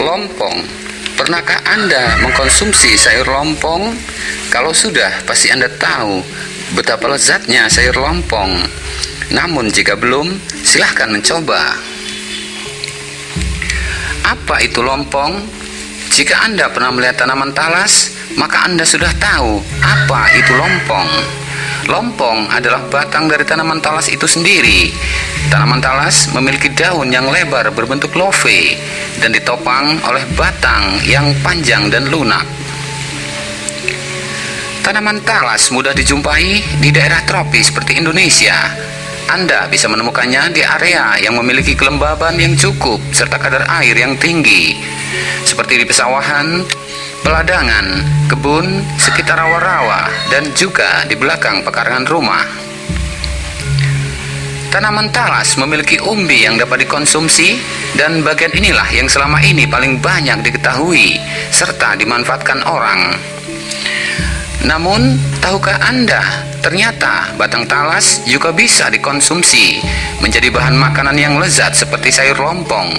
Lompong. Pernahkah Anda mengkonsumsi sayur lompong? Kalau sudah, pasti Anda tahu betapa lezatnya sayur lompong. Namun jika belum, silahkan mencoba. Apa itu lompong? Jika Anda pernah melihat tanaman talas, maka Anda sudah tahu apa itu lompong. Lompong adalah batang dari tanaman talas itu sendiri. Tanaman talas memiliki daun yang lebar berbentuk love dan ditopang oleh batang yang panjang dan lunak. Tanaman talas mudah dijumpai di daerah tropis seperti Indonesia. Anda bisa menemukannya di area yang memiliki kelembaban yang cukup serta kadar air yang tinggi, seperti di pesawahan, peladangan, kebun, sekitar rawa-rawa, dan juga di belakang pekarangan rumah. Tanaman talas memiliki umbi yang dapat dikonsumsi dan bagian inilah yang selama ini paling banyak diketahui serta dimanfaatkan orang. Namun, tahukah Anda ternyata batang talas juga bisa dikonsumsi menjadi bahan makanan yang lezat seperti sayur lompong.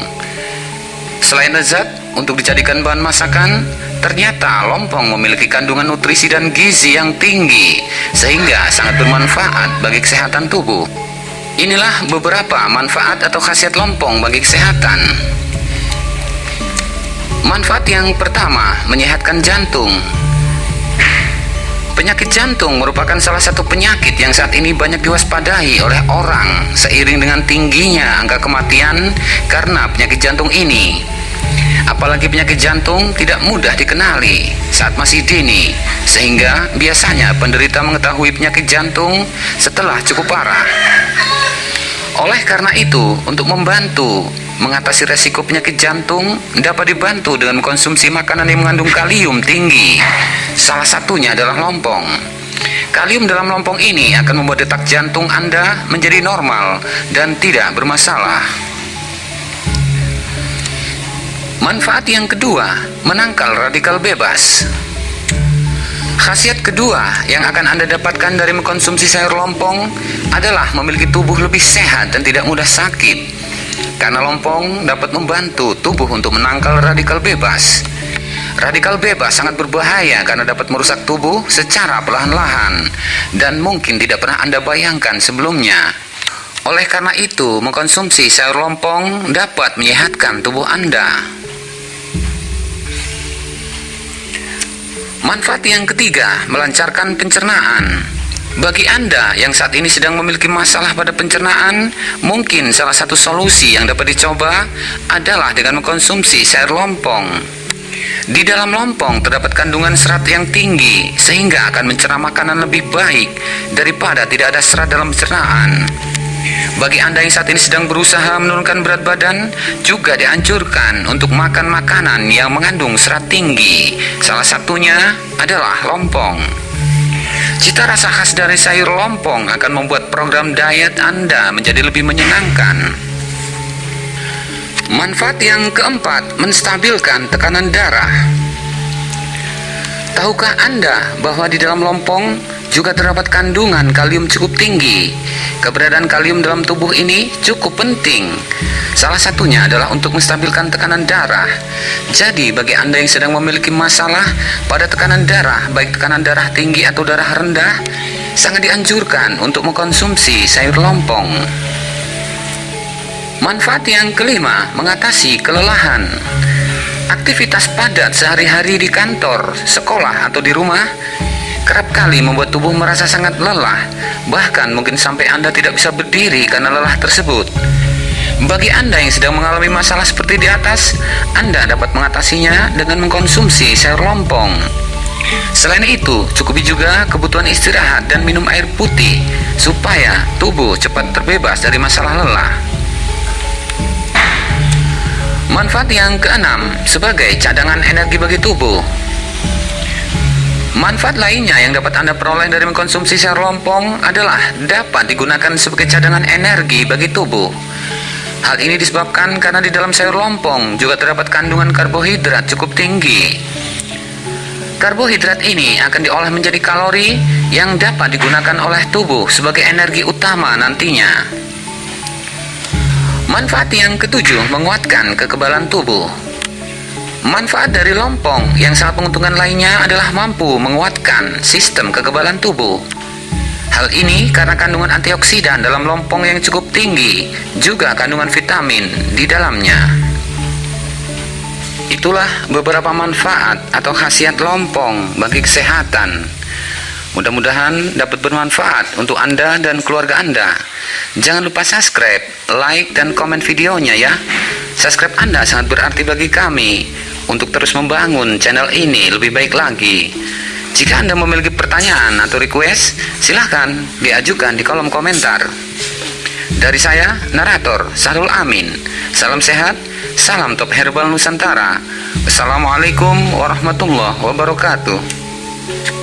Selain lezat, untuk dijadikan bahan masakan, Ternyata lompong memiliki kandungan nutrisi dan gizi yang tinggi sehingga sangat bermanfaat bagi kesehatan tubuh. Inilah beberapa manfaat atau khasiat lompong bagi kesehatan. Manfaat yang pertama, menyehatkan jantung. Penyakit jantung merupakan salah satu penyakit yang saat ini banyak diwaspadai oleh orang seiring dengan tingginya angka kematian karena penyakit jantung ini. Apalagi penyakit jantung tidak mudah dikenali saat masih dini, sehingga biasanya penderita mengetahui penyakit jantung setelah cukup parah. Oleh karena itu, untuk membantu mengatasi resiko penyakit jantung dapat dibantu dengan konsumsi makanan yang mengandung kalium tinggi. Salah satunya adalah lompong. Kalium dalam lompong ini akan membuat detak jantung Anda menjadi normal dan tidak bermasalah. Manfaat yang kedua, menangkal radikal bebas. Khasiat kedua yang akan Anda dapatkan dari mengkonsumsi sayur lompong adalah memiliki tubuh lebih sehat dan tidak mudah sakit. Karena lompong dapat membantu tubuh untuk menangkal radikal bebas. Radikal bebas sangat berbahaya karena dapat merusak tubuh secara perlahan-lahan dan mungkin tidak pernah Anda bayangkan sebelumnya. Oleh karena itu, mengkonsumsi sayur lompong dapat menyehatkan tubuh Anda. Manfaat yang ketiga, melancarkan pencernaan. Bagi Anda yang saat ini sedang memiliki masalah pada pencernaan, mungkin salah satu solusi yang dapat dicoba adalah dengan mengkonsumsi sayur lompong. Di dalam lompong terdapat kandungan serat yang tinggi, sehingga akan mencerna makanan lebih baik daripada tidak ada serat dalam pencernaan. Bagi Anda yang saat ini sedang berusaha menurunkan berat badan, juga dianjurkan untuk makan makanan yang mengandung serat tinggi. Salah satunya adalah lompong. Cita rasa khas dari sayur lompong akan membuat program diet Anda menjadi lebih menyenangkan. Manfaat yang keempat, menstabilkan tekanan darah. Tahukah Anda bahwa di dalam lompong juga terdapat kandungan kalium cukup tinggi. Keberadaan kalium dalam tubuh ini cukup penting. Salah satunya adalah untuk menstabilkan tekanan darah. Jadi, bagi Anda yang sedang memiliki masalah pada tekanan darah, baik tekanan darah tinggi atau darah rendah, sangat dianjurkan untuk mengkonsumsi sayur lompong. Manfaat yang kelima, mengatasi kelelahan. Aktivitas padat sehari-hari di kantor, sekolah, atau di rumah kerap kali membuat tubuh merasa sangat lelah, bahkan mungkin sampai Anda tidak bisa berdiri karena lelah tersebut. Bagi Anda yang sedang mengalami masalah seperti di atas, Anda dapat mengatasinya dengan mengkonsumsi sayur lompong. Selain itu, cukupi juga kebutuhan istirahat dan minum air putih supaya tubuh cepat terbebas dari masalah lelah. Manfaat yang keenam sebagai cadangan energi bagi tubuh Manfaat lainnya yang dapat Anda peroleh dari mengkonsumsi sayur lompong adalah dapat digunakan sebagai cadangan energi bagi tubuh. Hal ini disebabkan karena di dalam sayur lompong juga terdapat kandungan karbohidrat cukup tinggi. Karbohidrat ini akan diolah menjadi kalori yang dapat digunakan oleh tubuh sebagai energi utama nantinya. Manfaat yang ketujuh, menguatkan kekebalan tubuh. Manfaat dari lompong yang sangat menguntungkan lainnya adalah mampu menguatkan sistem kekebalan tubuh. Hal ini karena kandungan antioksidan dalam lompong yang cukup tinggi, juga kandungan vitamin di dalamnya. Itulah beberapa manfaat atau khasiat lompong bagi kesehatan. Mudah-mudahan dapat bermanfaat untuk Anda dan keluarga Anda. Jangan lupa subscribe, like, dan komen videonya ya. Subscribe Anda sangat berarti bagi kami untuk terus membangun channel ini lebih baik lagi. Jika Anda memiliki pertanyaan atau request, silahkan diajukan di kolom komentar. Dari saya, narator Sarul Amin. Salam sehat, salam top herbal Nusantara. Assalamualaikum warahmatullahi wabarakatuh.